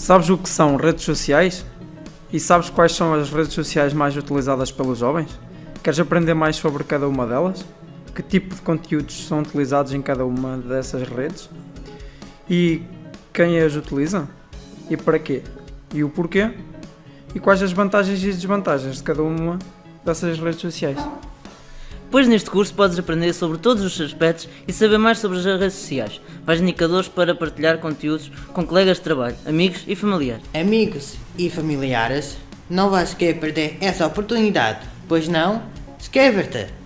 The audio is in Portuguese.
Sabes o que são redes sociais? E sabes quais são as redes sociais mais utilizadas pelos jovens? Queres aprender mais sobre cada uma delas? Que tipo de conteúdos são utilizados em cada uma dessas redes? E quem as utiliza? E para quê? E o porquê? E quais as vantagens e desvantagens de cada uma dessas redes sociais? Pois neste curso podes aprender sobre todos os aspectos e saber mais sobre as redes sociais. Vais indicadores para partilhar conteúdos com colegas de trabalho, amigos e familiares. Amigos e familiares, não vais querer perder essa oportunidade, pois não? Inscreva-te!